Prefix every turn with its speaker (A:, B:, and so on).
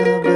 A: possible.